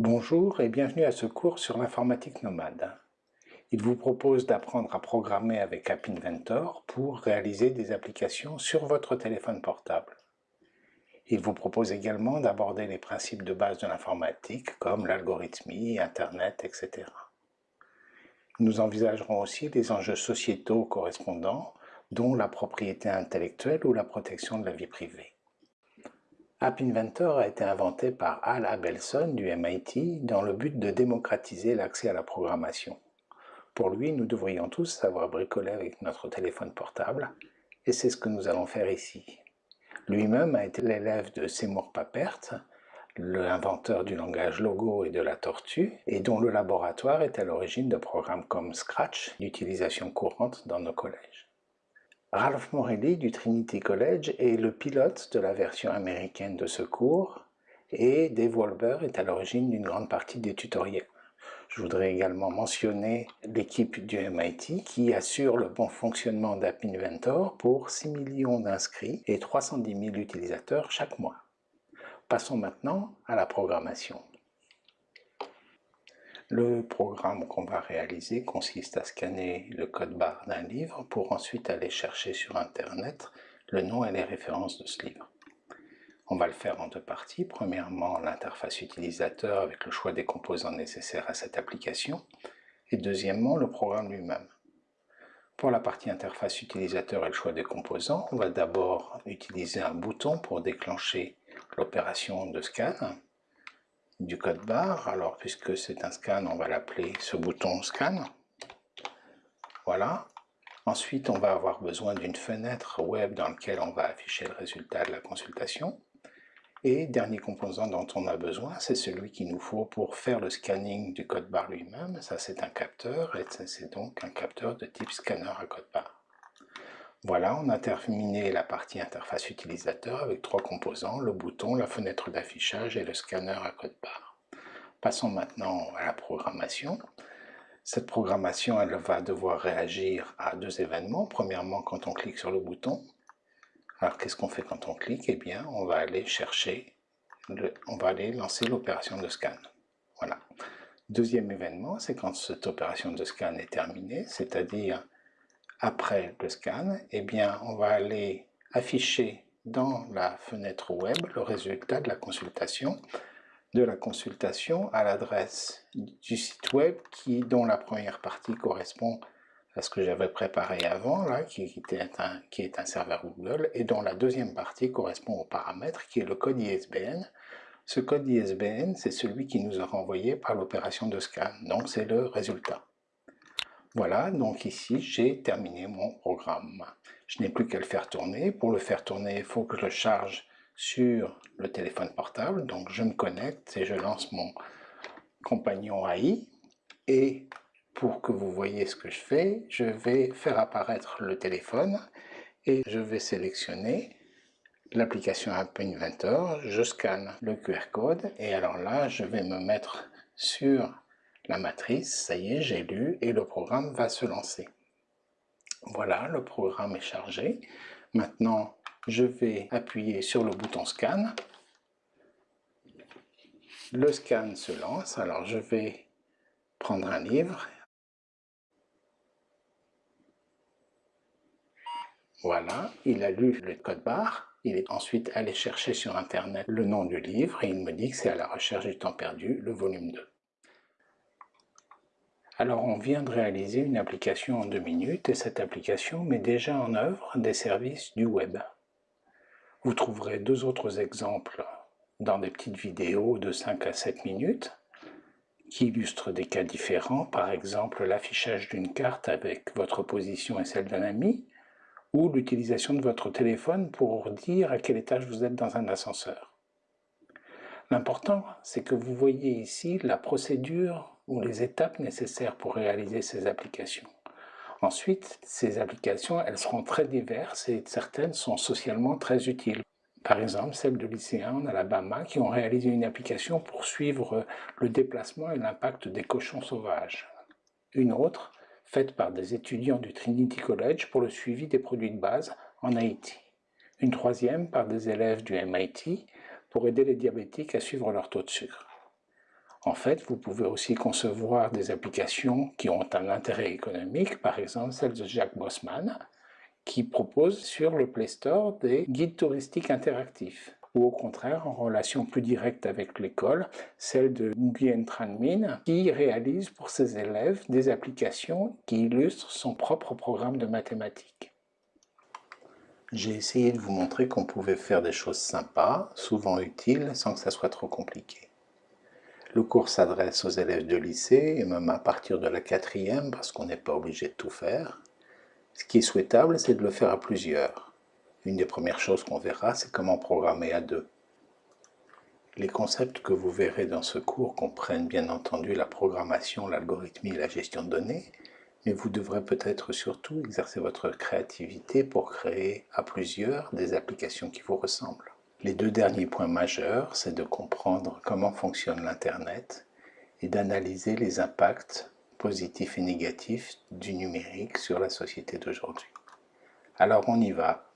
Bonjour et bienvenue à ce cours sur l'informatique nomade. Il vous propose d'apprendre à programmer avec App Inventor pour réaliser des applications sur votre téléphone portable. Il vous propose également d'aborder les principes de base de l'informatique comme l'algorithmie, Internet, etc. Nous envisagerons aussi les enjeux sociétaux correspondants, dont la propriété intellectuelle ou la protection de la vie privée. App Inventor a été inventé par Al Abelson du MIT dans le but de démocratiser l'accès à la programmation. Pour lui, nous devrions tous savoir bricoler avec notre téléphone portable, et c'est ce que nous allons faire ici. Lui-même a été l'élève de Seymour Papert, l'inventeur du langage Logo et de la tortue, et dont le laboratoire est à l'origine de programmes comme Scratch, d'utilisation courante dans nos collèges. Ralph Morelli du Trinity College est le pilote de la version américaine de ce cours et Dave est à l'origine d'une grande partie des tutoriels. Je voudrais également mentionner l'équipe du MIT qui assure le bon fonctionnement d'App Inventor pour 6 millions d'inscrits et 310 000 utilisateurs chaque mois. Passons maintenant à la programmation. Le programme qu'on va réaliser consiste à scanner le code barre d'un livre pour ensuite aller chercher sur Internet le nom et les références de ce livre. On va le faire en deux parties. Premièrement, l'interface utilisateur avec le choix des composants nécessaires à cette application. Et deuxièmement, le programme lui-même. Pour la partie interface utilisateur et le choix des composants, on va d'abord utiliser un bouton pour déclencher l'opération de scan du code barre. Alors, puisque c'est un scan, on va l'appeler ce bouton scan. Voilà. Ensuite, on va avoir besoin d'une fenêtre web dans laquelle on va afficher le résultat de la consultation. Et dernier composant dont on a besoin, c'est celui qu'il nous faut pour faire le scanning du code barre lui-même. Ça, c'est un capteur, et c'est donc un capteur de type scanner à code barre. Voilà, on a terminé la partie interface utilisateur avec trois composants, le bouton, la fenêtre d'affichage et le scanner à code barre. Passons maintenant à la programmation. Cette programmation, elle va devoir réagir à deux événements. Premièrement, quand on clique sur le bouton. Alors, qu'est-ce qu'on fait quand on clique? Eh bien, on va aller chercher, on va aller lancer l'opération de scan. Voilà. Deuxième événement, c'est quand cette opération de scan est terminée, c'est-à-dire après le scan, eh bien, on va aller afficher dans la fenêtre web le résultat de la consultation, de la consultation à l'adresse du site web qui, dont la première partie correspond à ce que j'avais préparé avant, là, qui, un, qui est un serveur Google, et dont la deuxième partie correspond au paramètre qui est le code ISBN. Ce code ISBN, c'est celui qui nous a renvoyé par l'opération de scan, donc c'est le résultat. Voilà, donc ici j'ai terminé mon programme. Je n'ai plus qu'à le faire tourner. Pour le faire tourner, il faut que je le charge sur le téléphone portable. Donc je me connecte et je lance mon compagnon AI. Et pour que vous voyez ce que je fais, je vais faire apparaître le téléphone et je vais sélectionner l'application App Inventor. Je scanne le QR code et alors là, je vais me mettre sur la matrice, ça y est, j'ai lu et le programme va se lancer. Voilà, le programme est chargé. Maintenant, je vais appuyer sur le bouton scan. Le scan se lance, alors je vais prendre un livre. Voilà, il a lu le code barre. Il est ensuite allé chercher sur Internet le nom du livre et il me dit que c'est à la recherche du temps perdu, le volume 2. Alors on vient de réaliser une application en deux minutes et cette application met déjà en œuvre des services du web. Vous trouverez deux autres exemples dans des petites vidéos de 5 à 7 minutes qui illustrent des cas différents, par exemple l'affichage d'une carte avec votre position et celle d'un ami, ou l'utilisation de votre téléphone pour dire à quel étage vous êtes dans un ascenseur. L'important, c'est que vous voyez ici la procédure ou les étapes nécessaires pour réaliser ces applications. Ensuite, ces applications, elles seront très diverses et certaines sont socialement très utiles. Par exemple, celles de lycéens en Alabama qui ont réalisé une application pour suivre le déplacement et l'impact des cochons sauvages. Une autre, faite par des étudiants du Trinity College pour le suivi des produits de base en Haïti. Une troisième par des élèves du MIT pour aider les diabétiques à suivre leur taux de sucre. En fait, vous pouvez aussi concevoir des applications qui ont un intérêt économique, par exemple celle de Jacques Bossman, qui propose sur le Play Store des guides touristiques interactifs ou au contraire en relation plus directe avec l'école, celle de Nguyen Tran Min, qui réalise pour ses élèves des applications qui illustrent son propre programme de mathématiques. J'ai essayé de vous montrer qu'on pouvait faire des choses sympas, souvent utiles, sans que ça soit trop compliqué. Le cours s'adresse aux élèves de lycée, et même à partir de la quatrième, parce qu'on n'est pas obligé de tout faire. Ce qui est souhaitable, c'est de le faire à plusieurs. Une des premières choses qu'on verra, c'est comment programmer à deux. Les concepts que vous verrez dans ce cours comprennent bien entendu la programmation, l'algorithmie et la gestion de données, mais vous devrez peut-être surtout exercer votre créativité pour créer à plusieurs des applications qui vous ressemblent. Les deux derniers points majeurs, c'est de comprendre comment fonctionne l'Internet et d'analyser les impacts positifs et négatifs du numérique sur la société d'aujourd'hui. Alors on y va,